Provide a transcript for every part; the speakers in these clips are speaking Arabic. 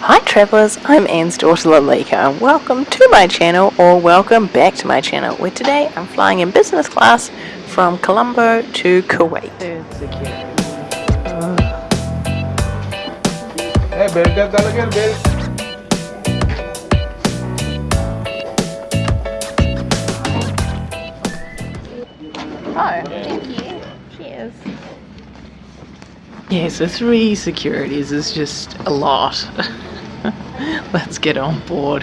Hi travellers, I'm Anne's daughter Lalika and welcome to my channel or welcome back to my channel where today I'm flying in business class from Colombo to Kuwait. Hey, belt again, belt. Oh, thank you. Cheers. Yeah, so three securities is just a lot. Let's get on board.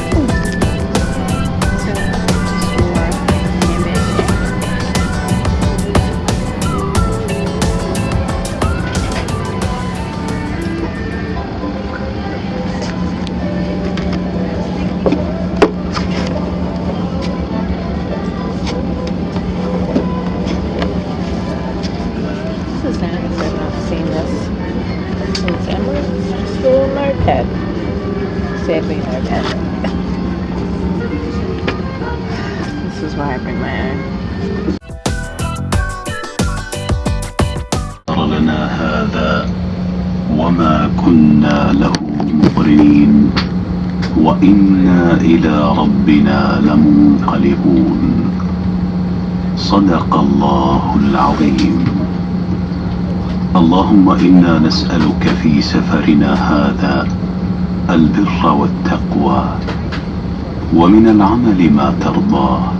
Sadly, no pet. this is why I bring my own. لنا هذا وما كنا له مقرنين وإنا إلى ربنا لمنقلبون صدق الله العظيم اللهم إنا نسألك في سفرنا هذا البر والتقوى ومن العمل ما ترضاه.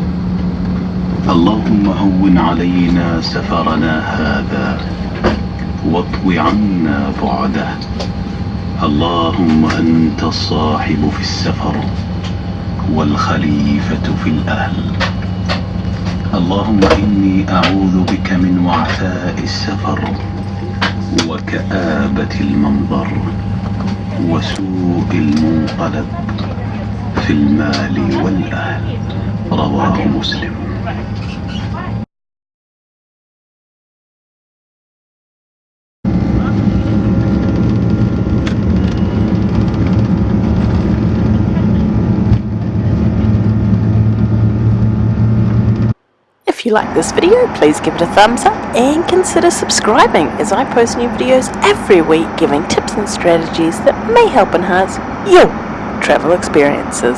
اللهم هون علينا سفرنا هذا واطو عنا بعده. اللهم أنت الصاحب في السفر والخليفة في الأهل. اللهم إني أعوذ بك من وعثاء السفر وكآبة المنظر. وسوء المنقلب في المال والأهل. رواه مسلم. If you like this video, please give it a thumbs up and consider subscribing as I post new videos every week giving tips and strategies that may help enhance your travel experiences.